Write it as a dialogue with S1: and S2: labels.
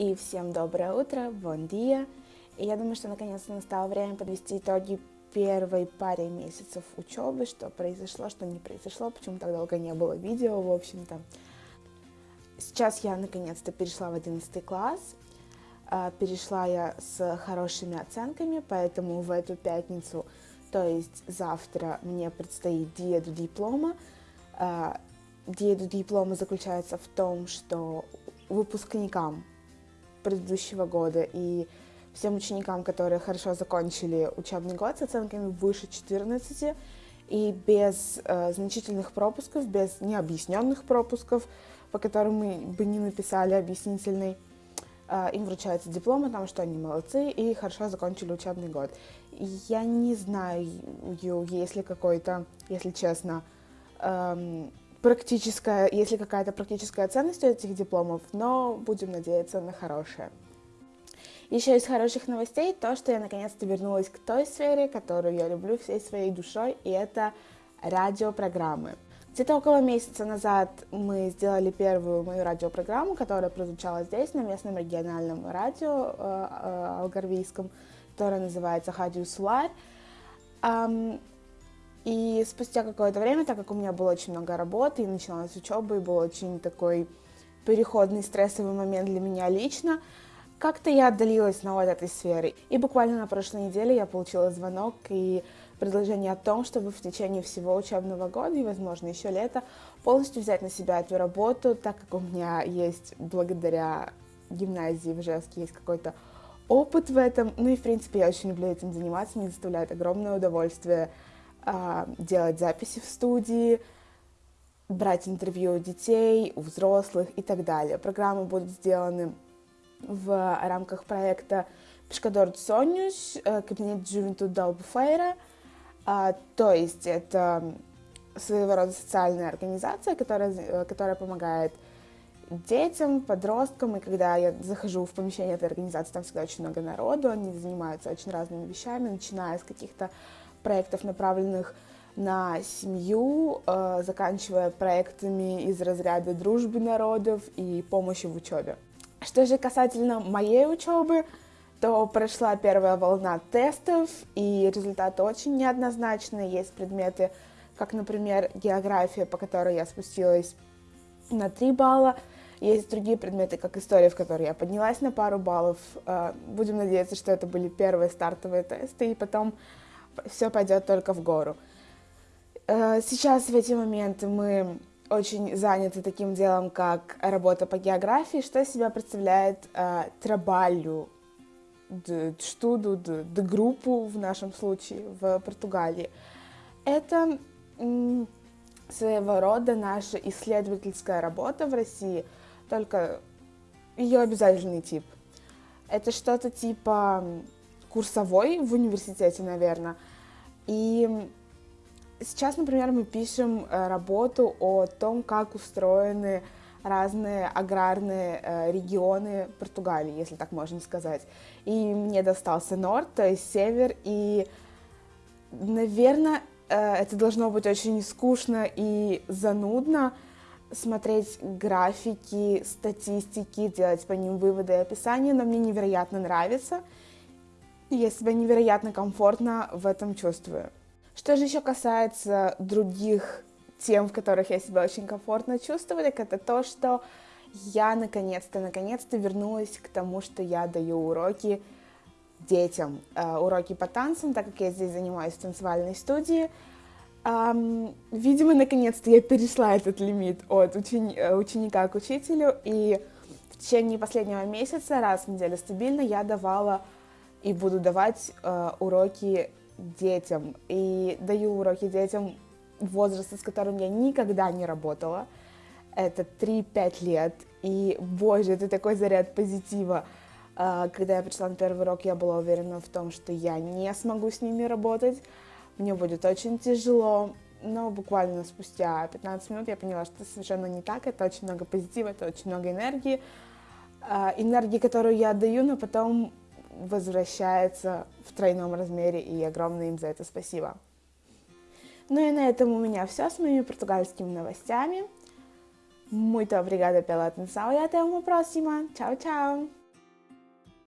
S1: И всем доброе утро, бон dia. И я думаю, что наконец-то настало время подвести итоги первой паре месяцев учебы, что произошло, что не произошло, почему так долго не было видео, в общем-то. Сейчас я наконец-то перешла в 11 класс. А, перешла я с хорошими оценками, поэтому в эту пятницу, то есть завтра, мне предстоит диеду диплома. А, диеду диплома заключается в том, что выпускникам предыдущего года и всем ученикам, которые хорошо закончили учебный год с оценками выше 14 и без э, значительных пропусков, без необъясненных пропусков, по которым мы бы не написали объяснительный, э, им вручается диплом о том, что они молодцы и хорошо закончили учебный год. Я не знаю, есть ли какой-то, если честно, эм, практическая, если какая-то практическая ценность у этих дипломов, но будем надеяться на хорошее. Еще из хороших новостей то, что я наконец-то вернулась к той сфере, которую я люблю всей своей душой, и это радиопрограммы. Где-то около месяца назад мы сделали первую мою радиопрограмму, которая прозвучала здесь, на местном региональном радио э, э, алгарвийском, которая называется «Хадиу Сулар». Um, и спустя какое-то время, так как у меня было очень много работы, и начиналась учеба, и был очень такой переходный стрессовый момент для меня лично, как-то я отдалилась на вот этой сферы. И буквально на прошлой неделе я получила звонок и предложение о том, чтобы в течение всего учебного года и, возможно, еще лета полностью взять на себя эту работу, так как у меня есть, благодаря гимназии в Ижевске, есть какой-то опыт в этом. Ну и, в принципе, я очень люблю этим заниматься, мне доставляет огромное удовольствие делать записи в студии, брать интервью у детей, у взрослых и так далее. Программы будут сделаны в рамках проекта Пешкадор Сонюш, э, кабинет Juventud Далбуфейра. То есть это своего рода социальная организация, которая, э, которая помогает детям, подросткам, и когда я захожу в помещение этой организации, там всегда очень много народу, они занимаются очень разными вещами, начиная с каких-то проектов, направленных на семью, э, заканчивая проектами из разряда дружбы народов и помощи в учебе. Что же касательно моей учебы, то прошла первая волна тестов, и результаты очень неоднозначные. Есть предметы, как, например, география, по которой я спустилась на 3 балла. Есть другие предметы, как история, в которой я поднялась на пару баллов. Э, будем надеяться, что это были первые стартовые тесты, и потом все пойдет только в гору. Э, сейчас в эти моменты мы очень заняты таким делом, как работа по географии, что из себя представляет э, трабалю, штуду, группу в нашем случае в Португалии. Это своего рода наша исследовательская работа в России, только ее обязательный тип. Это что-то типа курсовой в университете, наверное. И сейчас, например, мы пишем э, работу о том, как устроены разные аграрные э, регионы Португалии, если так можно сказать. И мне достался норд, то есть север, и, наверное, э, это должно быть очень скучно и занудно смотреть графики, статистики, делать по ним выводы и описания, но мне невероятно нравится — я себя невероятно комфортно в этом чувствую. Что же еще касается других тем, в которых я себя очень комфортно чувствую, так это то, что я наконец-то, наконец-то вернулась к тому, что я даю уроки детям, э, уроки по танцам, так как я здесь занимаюсь в танцевальной студии. Um, видимо, наконец-то я перешла этот лимит от учени э, ученика к учителю, и в течение последнего месяца, раз в неделю стабильно, я давала и буду давать э, уроки детям. И даю уроки детям возраста, с которым я никогда не работала. Это 3-5 лет. И, боже, это такой заряд позитива. Э, когда я пришла на первый урок, я была уверена в том, что я не смогу с ними работать. Мне будет очень тяжело. Но буквально спустя 15 минут я поняла, что это совершенно не так. Это очень много позитива, это очень много энергии. Э, энергии, которую я отдаю, но потом возвращается в тройном размере, и огромное им за это спасибо. Ну и на этом у меня все с моими португальскими новостями. Muito obrigada pela atenção e até uma próxima. Tchau, tchau!